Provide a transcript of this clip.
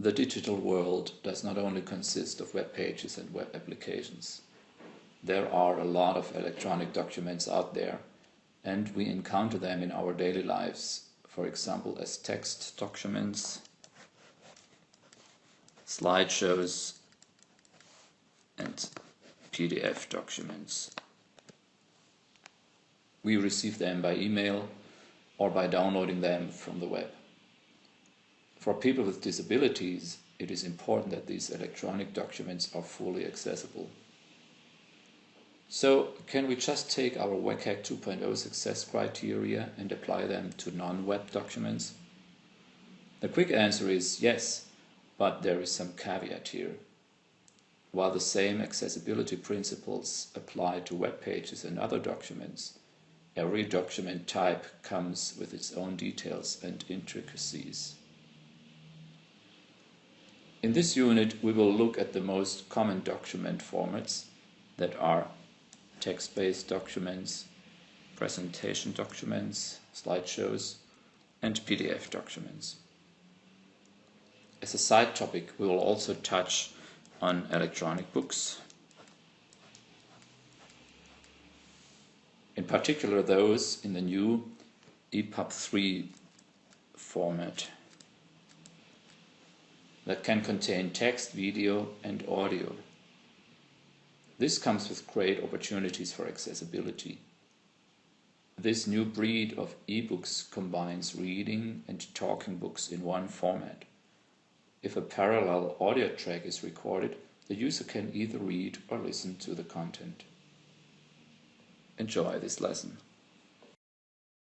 The digital world does not only consist of web pages and web applications. There are a lot of electronic documents out there and we encounter them in our daily lives, for example as text documents, slideshows and PDF documents. We receive them by email or by downloading them from the web. For people with disabilities, it is important that these electronic documents are fully accessible. So, can we just take our WCAG 2.0 success criteria and apply them to non-web documents? The quick answer is yes, but there is some caveat here. While the same accessibility principles apply to web pages and other documents, every document type comes with its own details and intricacies. In this unit we will look at the most common document formats that are text-based documents, presentation documents, slideshows and PDF documents. As a side topic we will also touch on electronic books, in particular those in the new EPUB 3 format that can contain text, video and audio. This comes with great opportunities for accessibility. This new breed of e-books combines reading and talking books in one format. If a parallel audio track is recorded, the user can either read or listen to the content. Enjoy this lesson.